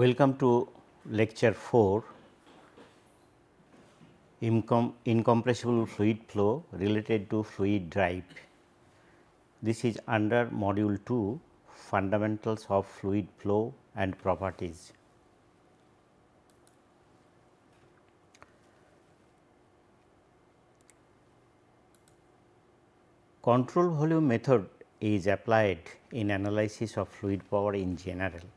Welcome to lecture 4 Incom incompressible fluid flow related to fluid drive. This is under module 2 fundamentals of fluid flow and properties. Control volume method is applied in analysis of fluid power in general.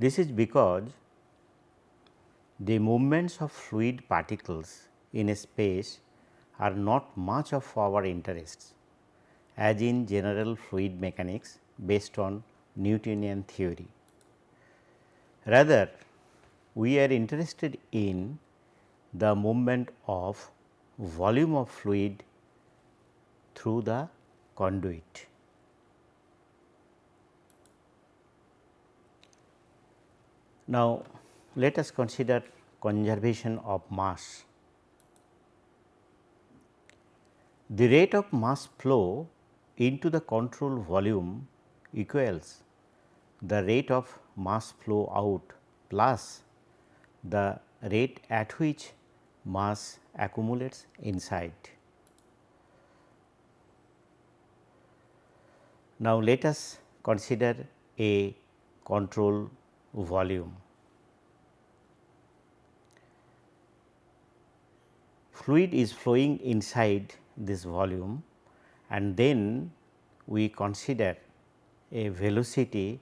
This is because the movements of fluid particles in a space are not much of our interests as in general fluid mechanics based on Newtonian theory. Rather, we are interested in the movement of volume of fluid through the conduit. Now, let us consider conservation of mass. The rate of mass flow into the control volume equals the rate of mass flow out plus the rate at which mass accumulates inside. Now, let us consider a control volume. fluid is flowing inside this volume and then we consider a velocity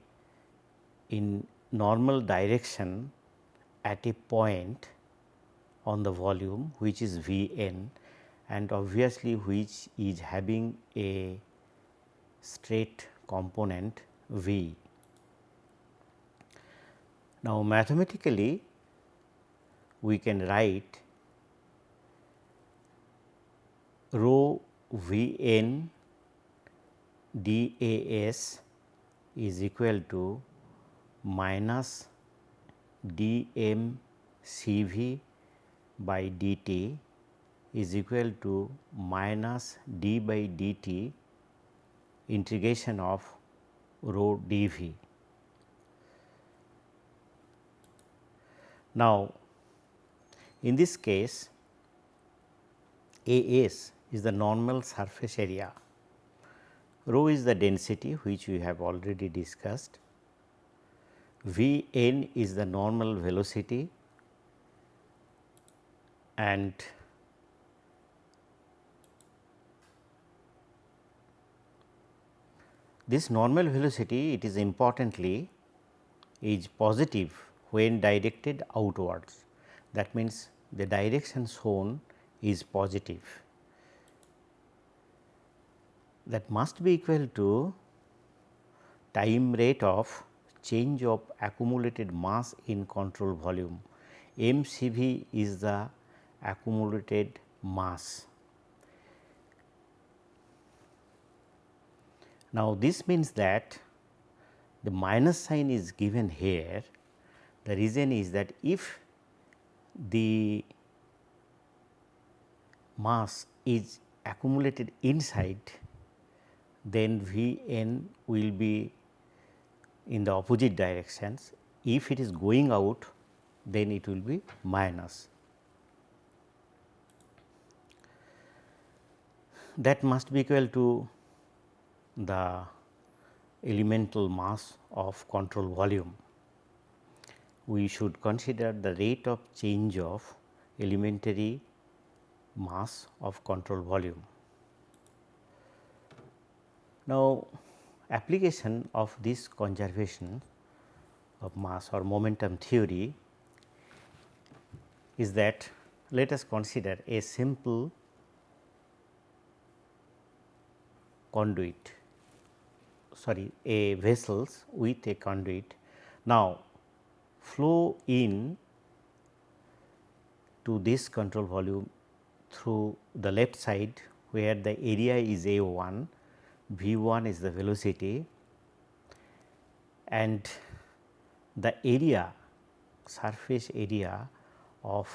in normal direction at a point on the volume which is V n and obviously which is having a straight component V. Now, mathematically we can write rho V n d A s is equal to minus d m C v by d t is equal to minus d by d t integration of rho d v. Now, in this case A s is the normal surface area, rho is the density which we have already discussed, V n is the normal velocity and this normal velocity it is importantly is positive when directed outwards. That means, the direction shown is positive that must be equal to time rate of change of accumulated mass in control volume. m c v is the accumulated mass. Now, this means that the minus sign is given here. The reason is that if the mass is accumulated inside then V n will be in the opposite directions. If it is going out then it will be minus. That must be equal to the elemental mass of control volume. We should consider the rate of change of elementary mass of control volume. Now, application of this conservation of mass or momentum theory is that let us consider a simple conduit sorry a vessels with a conduit. Now, flow in to this control volume through the left side where the area is A 1 V 1 is the velocity and the area surface area of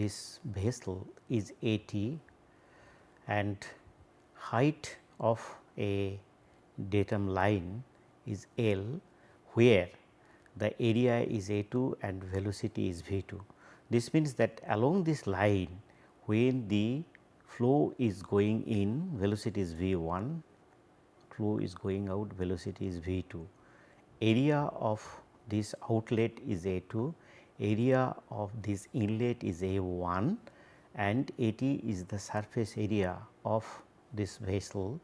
this vessel is A t and height of a datum line is L where the area is A 2 and velocity is V 2. This means that along this line when the flow is going in velocity is V 1, flow is going out velocity is V 2. Area of this outlet is A 2, area of this inlet is A 1 and A t is the surface area of this vessel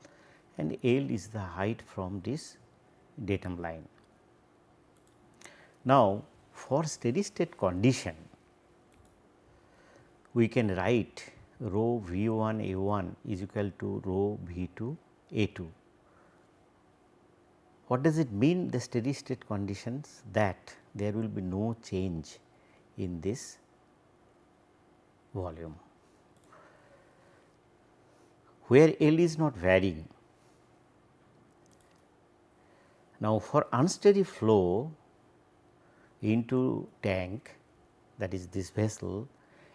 and L is the height from this datum line. Now, for steady state condition, we can write rho V 1 A 1 is equal to rho V 2 A 2. What does it mean the steady state conditions that there will be no change in this volume. Where L is not varying. Now, for unsteady flow into tank that is this vessel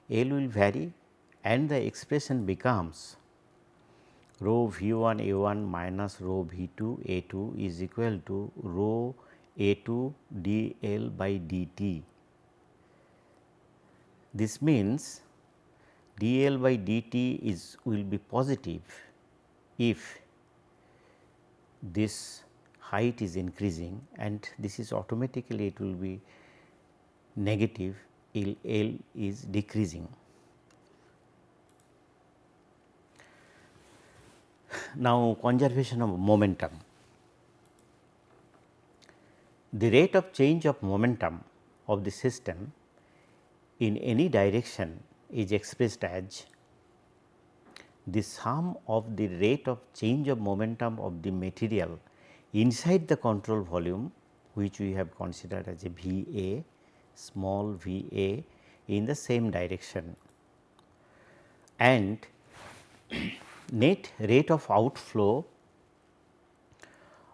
L will vary and the expression becomes rho V 1 A 1 minus rho V 2 A 2 is equal to rho A 2 d L by d t. This means d L by d t is will be positive if this height is increasing and this is automatically it will be negative L, L is decreasing. Now, conservation of momentum. The rate of change of momentum of the system in any direction is expressed as the sum of the rate of change of momentum of the material inside the control volume which we have considered as a V A small v a in the same direction and net rate of outflow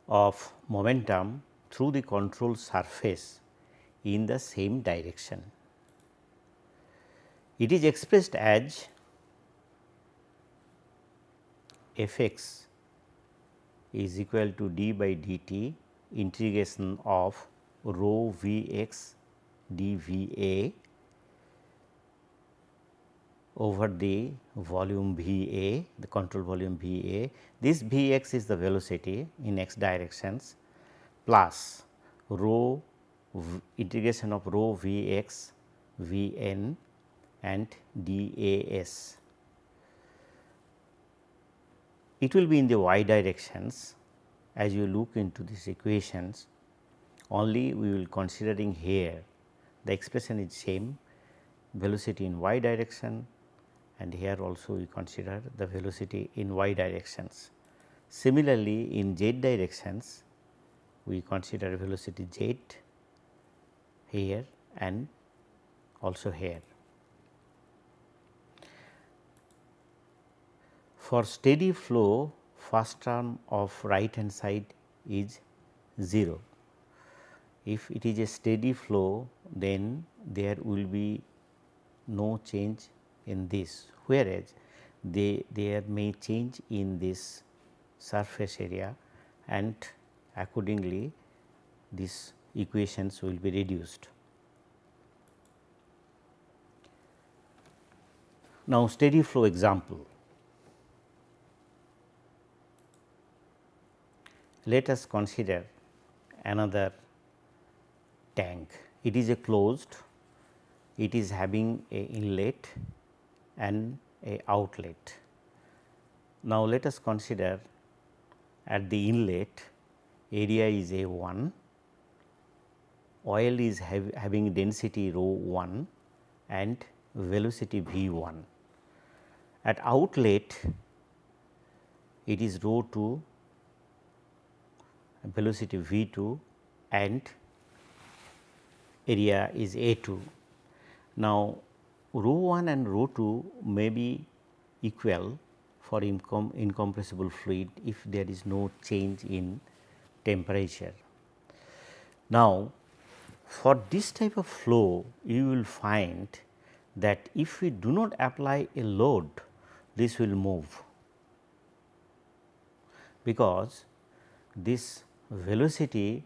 of momentum through the control surface in the same direction. It is expressed as f x is equal to d by dt integration of rho v x dVA over the volume VA, the control volume VA. This Vx is the velocity in x directions plus rho integration of rho Vx, Vn and dAs. It will be in the y directions as you look into these equations only we will considering here the expression is same velocity in y direction and here also we consider the velocity in y directions. Similarly, in z directions we consider velocity z here and also here. For steady flow first term of right hand side is 0 if it is a steady flow then there will be no change in this whereas they there may change in this surface area and accordingly these equations will be reduced. Now, steady flow example. Let us consider another tank. It is a closed, it is having a inlet and a outlet. Now, let us consider at the inlet area is A 1, oil is have, having density rho 1 and velocity V 1. At outlet it is rho 2 velocity V 2 and area is A 2. Now, rho 1 and rho 2 may be equal for incom incompressible fluid if there is no change in temperature. Now, for this type of flow you will find that if we do not apply a load this will move because this velocity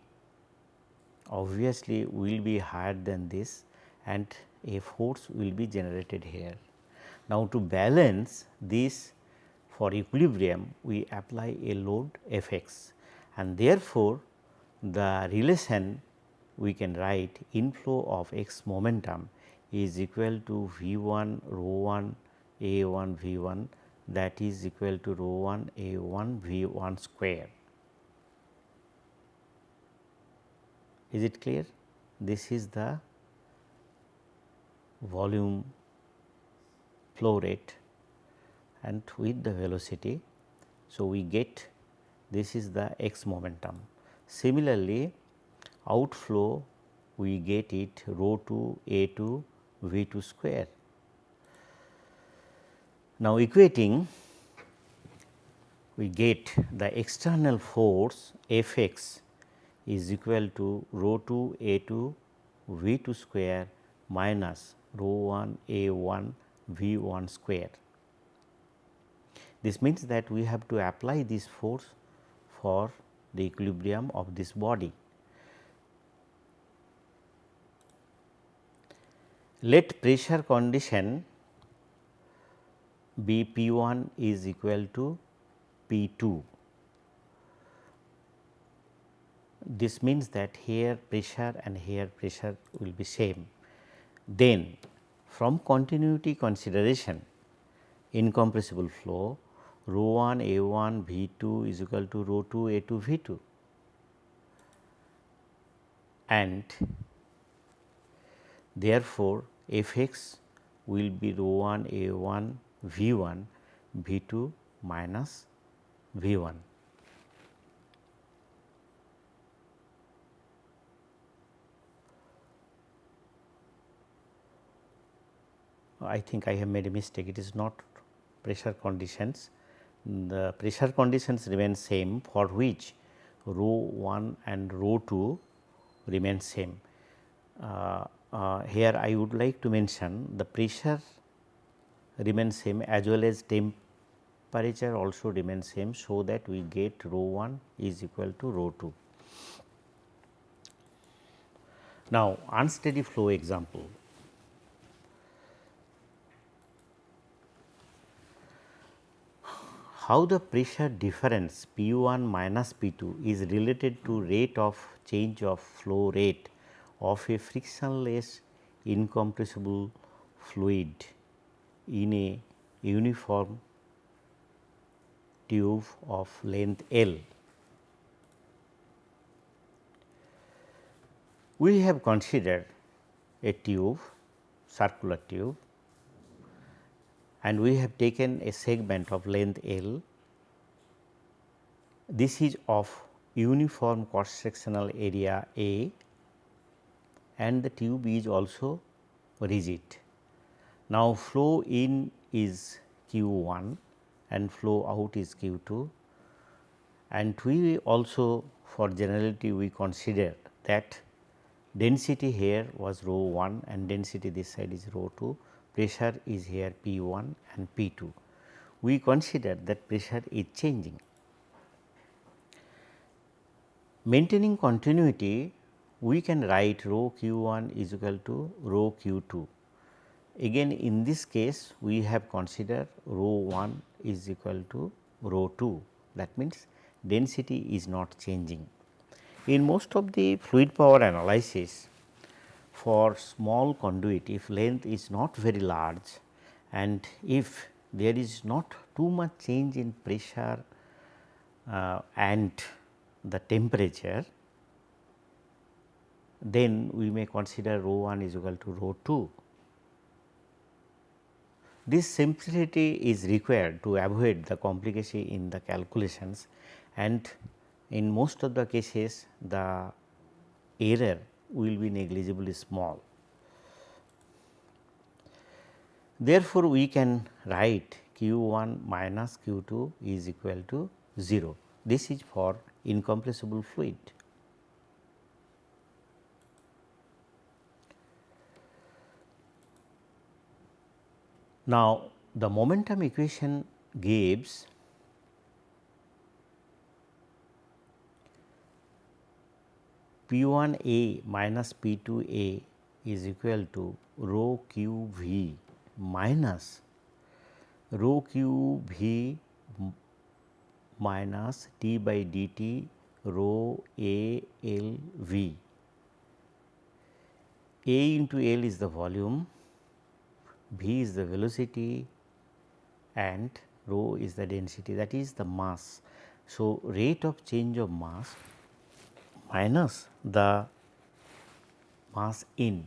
obviously will be higher than this and a force will be generated here. Now, to balance this for equilibrium we apply a load f x and therefore, the relation we can write inflow of x momentum is equal to V 1 rho 1 A 1 V 1 that is equal to rho 1 A 1 V 1 square. Is it clear? This is the volume flow rate and with the velocity. So, we get this is the x momentum. Similarly, outflow we get it rho 2 A 2 V 2 square. Now, equating we get the external force F x is equal to rho 2 A 2 V 2 square minus rho 1 A 1 V 1 square. This means that we have to apply this force for the equilibrium of this body. Let pressure condition be P 1 is equal to P 2. This means that here pressure and here pressure will be same. Then from continuity consideration incompressible flow rho 1 A 1 V 2 is equal to rho 2 A 2 V 2 and therefore, f x will be rho 1 A 1 V 1 V 2 minus V 1. I think I have made a mistake it is not pressure conditions. The pressure conditions remain same for which rho 1 and rho 2 remain same. Uh, uh, here I would like to mention the pressure remains same as well as temperature also remains same. So, that we get rho 1 is equal to rho 2. Now, unsteady flow example how the pressure difference P 1 minus P 2 is related to rate of change of flow rate of a frictionless incompressible fluid in a uniform tube of length L. We have considered a tube circular tube and we have taken a segment of length L. This is of uniform cross sectional area A and the tube is also rigid. Now, flow in is q 1 and flow out is q 2 and we also for generality we consider that density here was rho 1 and density this side is rho 2 pressure is here P 1 and P 2. We consider that pressure is changing. Maintaining continuity, we can write rho q 1 is equal to rho q 2. Again in this case, we have considered rho 1 is equal to rho 2 that means density is not changing. In most of the fluid power analysis, for small conduit if length is not very large and if there is not too much change in pressure uh, and the temperature, then we may consider rho 1 is equal to rho 2. This simplicity is required to avoid the complication in the calculations and in most of the cases the error will be negligibly small. Therefore, we can write q 1 minus q 2 is equal to 0. This is for incompressible fluid. Now, the momentum equation gives P 1 A minus P 2 A is equal to rho q v minus rho q v minus d by dt rho A L v. A into L is the volume, v is the velocity and rho is the density that is the mass. So, rate of change of mass minus the mass in.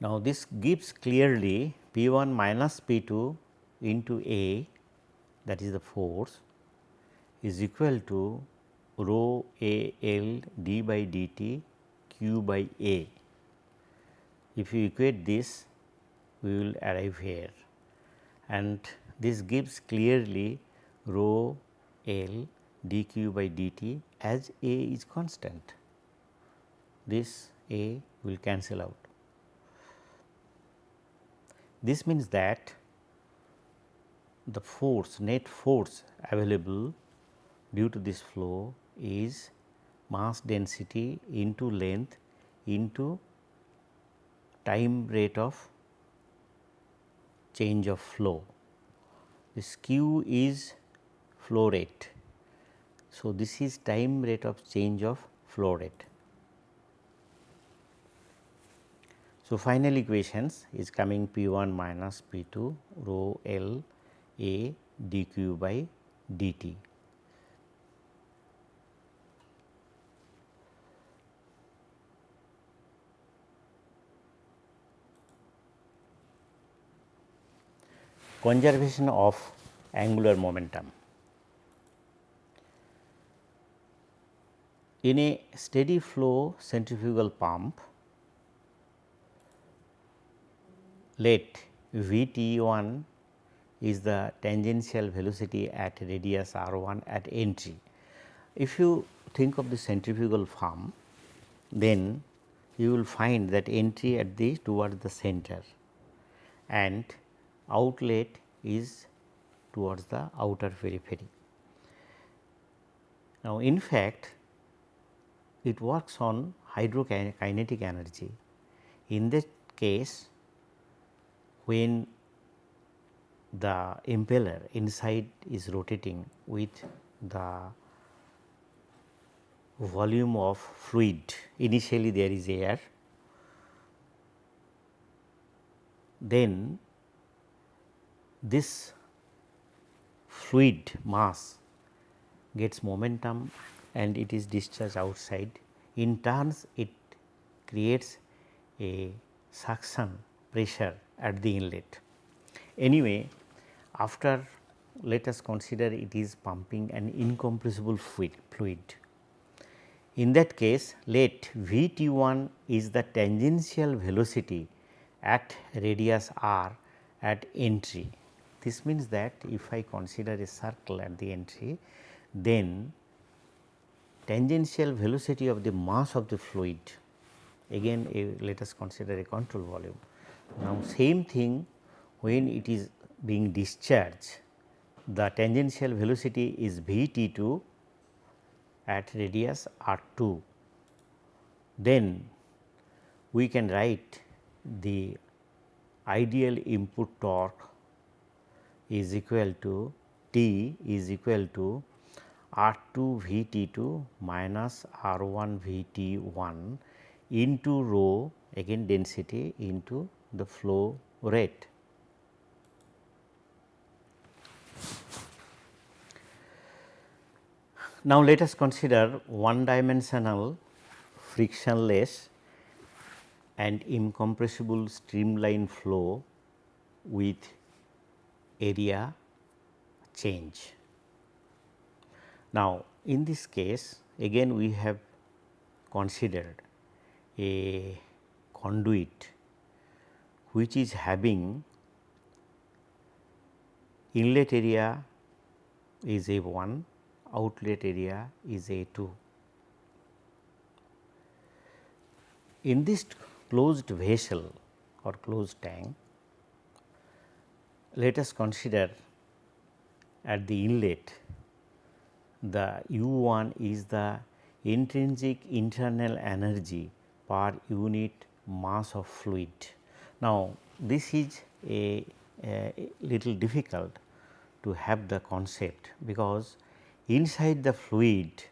Now, this gives clearly P 1 minus P 2 into A that is the force is equal to rho A L d by dt q by A. If you equate this we will arrive here and this gives clearly rho L dq by dt as A is constant. This A will cancel out. This means that the force net force available due to this flow is mass density into length into time rate of change of flow. This q is flow rate. So, this is time rate of change of flow rate. So, final equations is coming P 1 minus P 2 rho L A d q by dt. Conservation of angular momentum. In a steady flow centrifugal pump, let V T 1 is the tangential velocity at radius r 1 at entry. If you think of the centrifugal pump, then you will find that entry at the towards the center and outlet is towards the outer periphery. Now, in fact, it works on hydrokinetic energy. In that case, when the impeller inside is rotating with the volume of fluid initially there is air then this fluid mass gets momentum and it is discharged outside in turns it creates a suction pressure at the inlet. Anyway, after let us consider it is pumping an incompressible fluid. In that case let V t 1 is the tangential velocity at radius r at entry. This means that if I consider a circle at the entry then tangential velocity of the mass of the fluid again a, let us consider a control volume. Now, same thing when it is being discharged the tangential velocity is V t 2 at radius r 2. Then we can write the ideal input torque is equal to T is equal to R 2 V T 2 minus R 1 V T 1 into rho again density into the flow rate. Now, let us consider one dimensional frictionless and incompressible streamline flow with area change. Now, in this case again we have considered a conduit which is having inlet area is A 1 outlet area is A 2. In this closed vessel or closed tank, let us consider at the inlet the U 1 is the intrinsic internal energy per unit mass of fluid. Now, this is a, a little difficult to have the concept because inside the fluid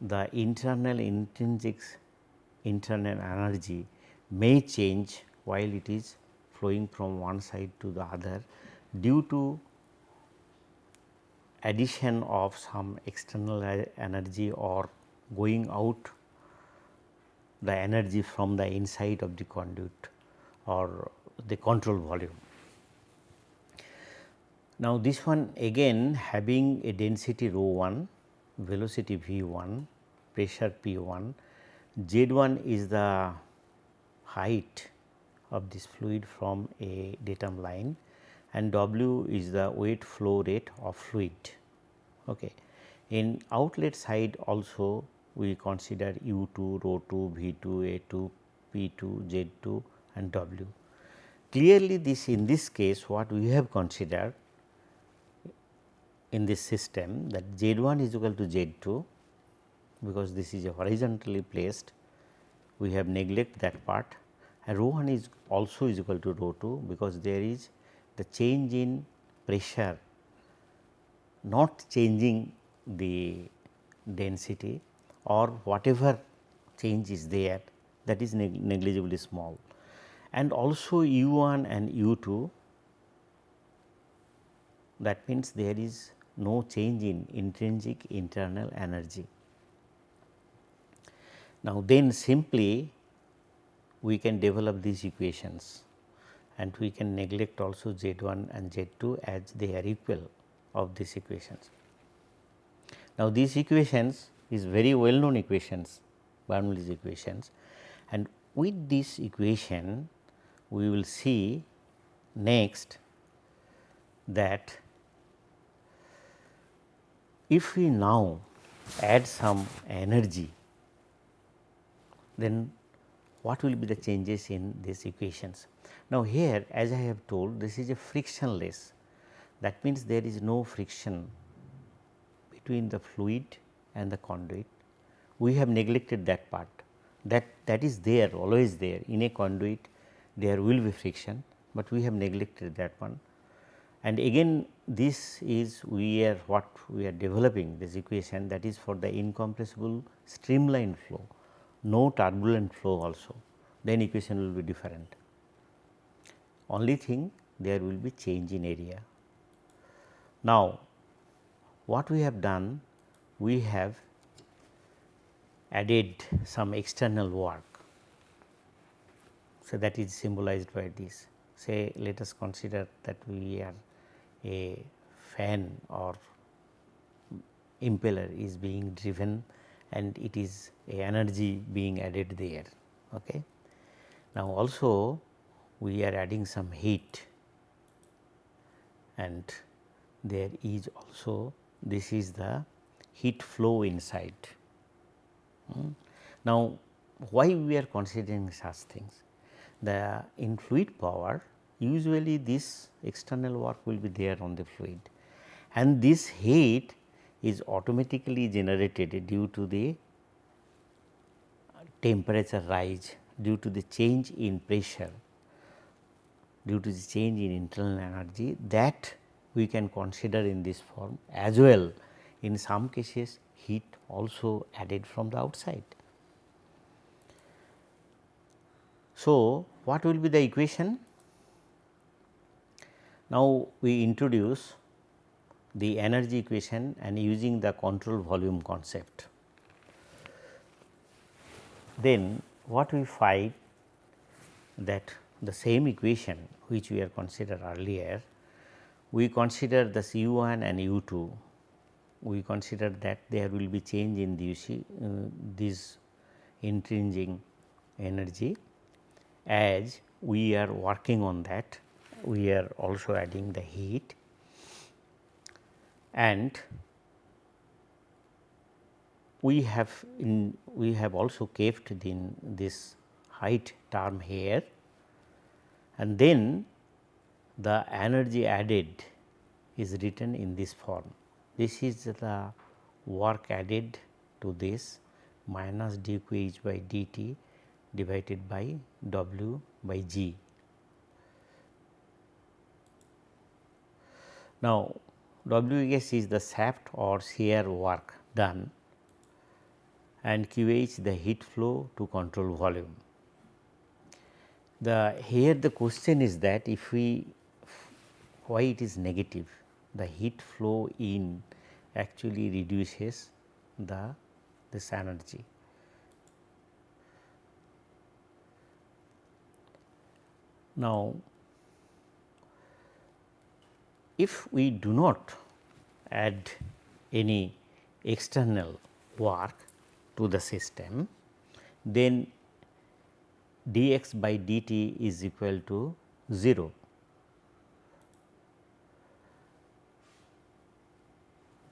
the internal intrinsic internal energy may change while it is flowing from one side to the other due to addition of some external energy or going out the energy from the inside of the conduit or the control volume. Now, this one again having a density rho 1, velocity v 1, pressure p 1, z 1 is the height of this fluid from a datum line and W is the weight flow rate of fluid. Okay. In outlet side also we consider U 2, rho 2, V 2, A 2, P 2, Z 2 and W. Clearly this in this case what we have considered in this system that Z 1 is equal to Z 2 because this is horizontally placed we have neglect that part and rho 1 is also is equal to rho 2 because there is the change in pressure not changing the density or whatever change is there that is neg negligibly small. And also u 1 and u 2 that means there is no change in intrinsic internal energy. Now, then simply we can develop these equations and we can neglect also Z 1 and Z 2 as they are equal of these equations. Now, these equations is very well known equations Bernoulli's equations and with this equation we will see next that if we now add some energy then what will be the changes in these equations. Now, here as I have told this is a frictionless. That means there is no friction between the fluid and the conduit. We have neglected that part. That that is there always there. In a conduit there will be friction, but we have neglected that one. And again this is we are what we are developing this equation that is for the incompressible streamline flow, no turbulent flow also. Then equation will be different only thing there will be change in area. Now, what we have done? We have added some external work. So, that is symbolized by this. Say let us consider that we are a fan or impeller is being driven and it is a energy being added there. Okay. Now, also we are adding some heat and there is also this is the heat flow inside. Hmm. Now, why we are considering such things? The in fluid power usually this external work will be there on the fluid and this heat is automatically generated due to the temperature rise due to the change in pressure due to the change in internal energy that we can consider in this form as well in some cases heat also added from the outside. So, what will be the equation? Now, we introduce the energy equation and using the control volume concept. Then what we find that the same equation which we have considered earlier, we consider the U 1 and U 2, we consider that there will be change in this, uh, this intrinsic energy as we are working on that we are also adding the heat and we have in we have also kept in this height term here and then the energy added is written in this form. this is the work added to this minus dqh by dt divided by w by g. Now, WS is the shaft or shear work done and QH the heat flow to control volume. The here the question is that if we why it is negative the heat flow in actually reduces the this energy. Now, if we do not add any external work to the system, then dx by dt is equal to 0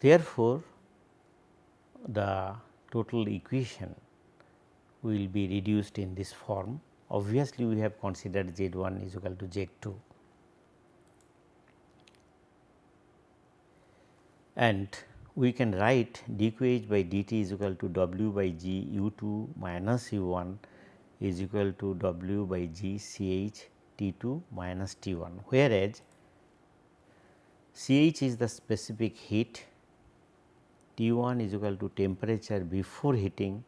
Therefore, the total equation will be reduced in this form. Obviously, we have considered Z 1 is equal to Z 2 and we can write dqh by dt is equal to w by g u 2 minus u 1 is equal to w by g ch t 2 minus t 1 whereas ch is the specific heat T 1 is equal to temperature before heating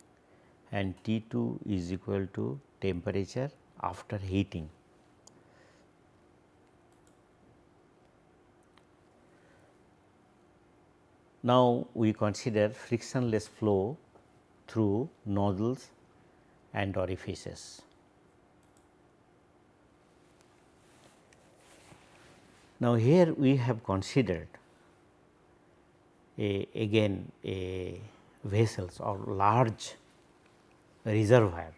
and T 2 is equal to temperature after heating. Now, we consider frictionless flow through nozzles and orifices. Now, here we have considered a again a vessels or large reservoir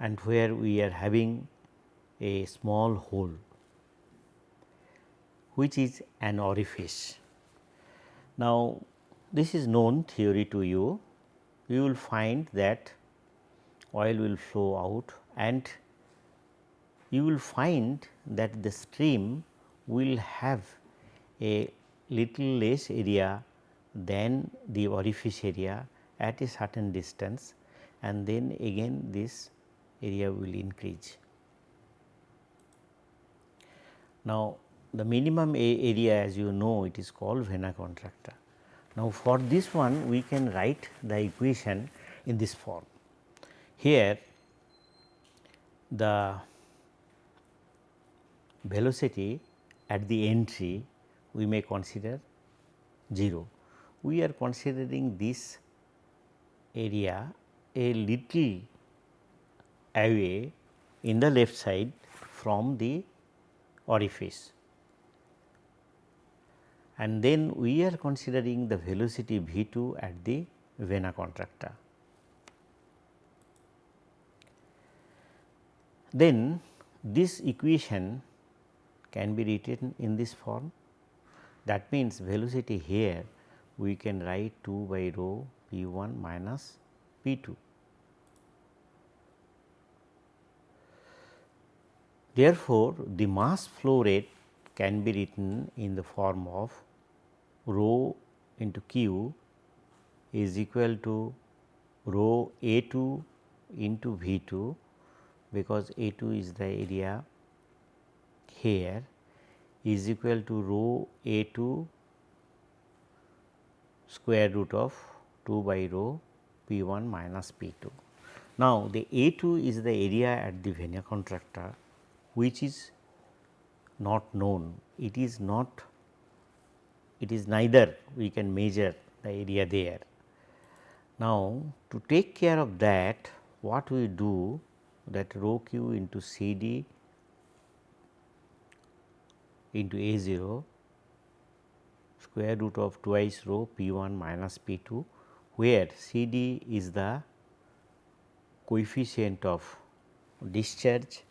and where we are having a small hole which is an orifice. Now, this is known theory to you, you will find that oil will flow out and you will find that the stream will have a little less area than the orifice area at a certain distance and then again this area will increase. Now, the minimum area as you know it is called vena contracta. Now, for this one we can write the equation in this form. Here the velocity at the entry we may consider 0. We are considering this area a little away in the left side from the orifice and then we are considering the velocity v 2 at the vena contracta. Then this equation can be written in this form that means, velocity here we can write 2 by rho p 1 minus p 2. Therefore, the mass flow rate can be written in the form of rho into q is equal to rho A 2 into V 2 because A 2 is the area here is equal to rho A 2 square root of 2 by rho P 1 minus P 2. Now, the A 2 is the area at the vena contracta which is not known, it is not it is neither we can measure the area there. Now, to take care of that what we do that rho q into C d into A 0 square root of twice rho P 1 minus P 2 where C D is the coefficient of discharge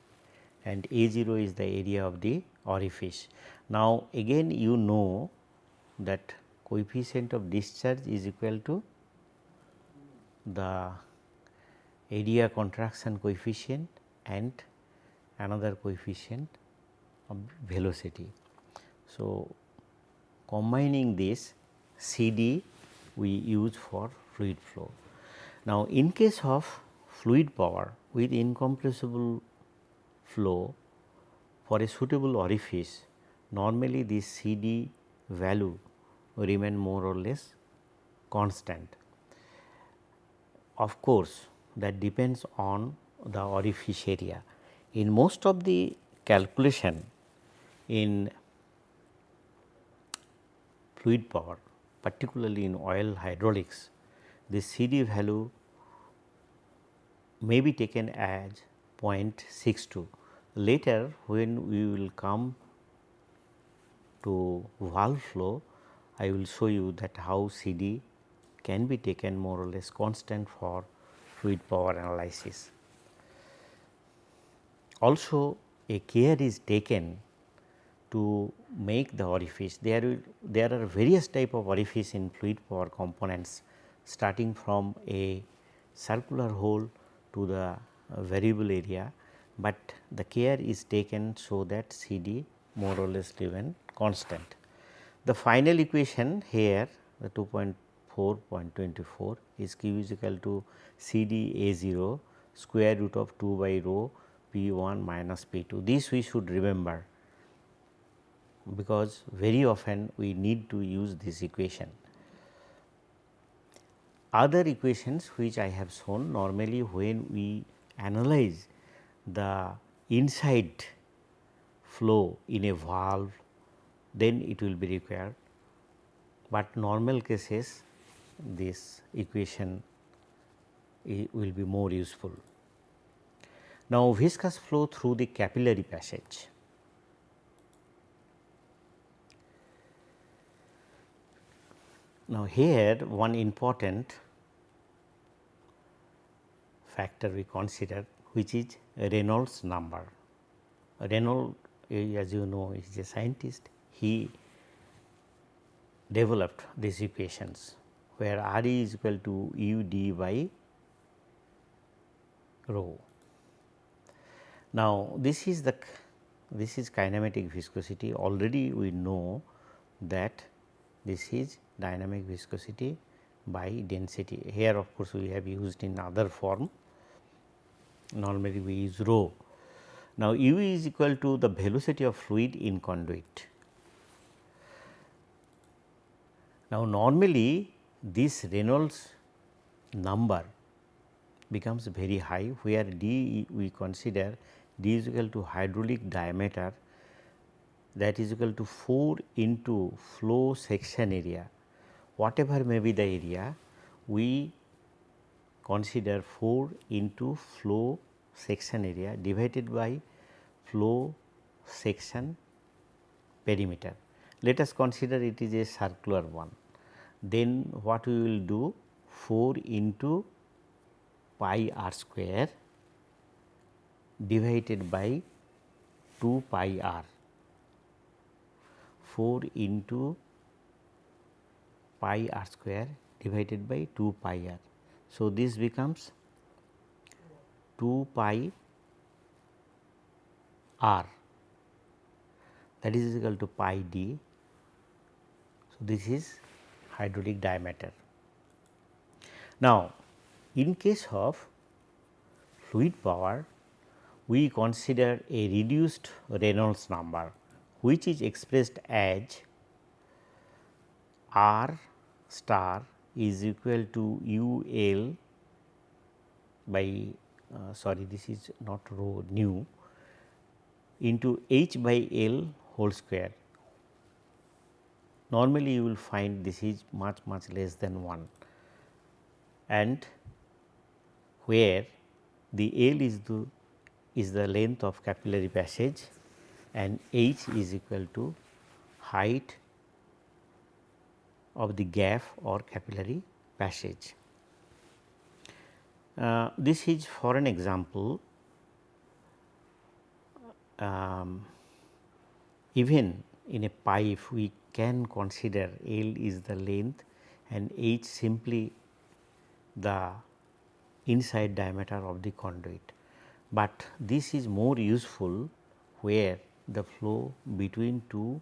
and A 0 is the area of the orifice. Now, again you know that coefficient of discharge is equal to the area contraction coefficient and another coefficient of velocity. So, combining this CD we use for fluid flow. Now, in case of fluid power with incompressible flow for a suitable orifice normally this CD value remain more or less constant. Of course, that depends on the orifice area. In most of the calculation in fluid power particularly in oil hydraulics, the CD value may be taken as 0.62. Later when we will come to valve flow, I will show you that how CD can be taken more or less constant for fluid power analysis. Also a care is taken to make the orifice. There, there are various type of orifice in fluid power components starting from a circular hole to the uh, variable area, but the care is taken so that CD more or less remain constant. The final equation here the 2.4.24 is Q is equal to C D A 0 square root of 2 by rho P 1 minus P 2. This we should remember because very often we need to use this equation. Other equations which I have shown normally when we analyze the inside flow in a valve then it will be required, but normal cases this equation will be more useful. Now, viscous flow through the capillary passage. Now, here one important factor we consider which is Reynolds number. Reynolds as you know is a scientist he developed these equations where R e is equal to u d by rho. Now, this is the this is kinematic viscosity already we know that this is dynamic viscosity by density. Here of course, we have used in other form normally we use rho. Now, u is equal to the velocity of fluid in conduit. Now, normally this Reynolds number becomes very high where d we consider d is equal to hydraulic diameter that is equal to 4 into flow section area whatever may be the area we consider 4 into flow section area divided by flow section perimeter. Let us consider it is a circular one. Then what we will do 4 into pi r square divided by 2 pi r 4 into pi r square divided by 2 pi r. So, this becomes 2 pi r that is equal to pi d. So, this is hydraulic diameter. Now, in case of fluid power we consider a reduced Reynolds number which is expressed as R star is equal to u l by uh, sorry this is not rho nu into h by l whole square. Normally, you will find this is much much less than 1 and where the L is the is the length of capillary passage and h is equal to height of the gap or capillary passage. Uh, this is for an example um, even in a pipe we can consider L is the length and H simply the inside diameter of the conduit. But this is more useful where the flow between two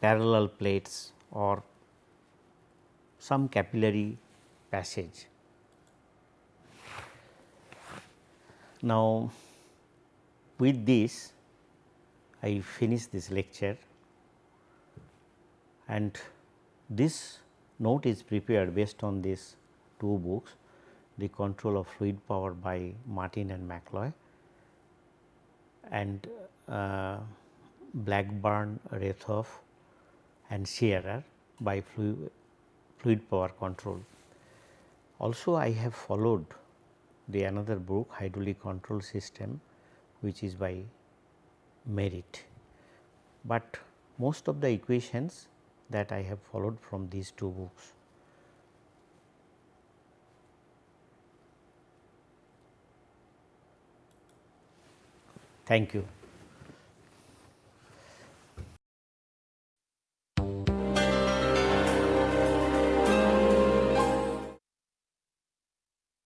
parallel plates or some capillary passage. Now, with this I finish this lecture and this note is prepared based on these two books the control of fluid power by Martin and McCloy and uh, Blackburn, Reethof and Shearer by fluid, fluid power control. Also I have followed the another book hydraulic control system which is by Merritt, but most of the equations that I have followed from these two books. Thank you.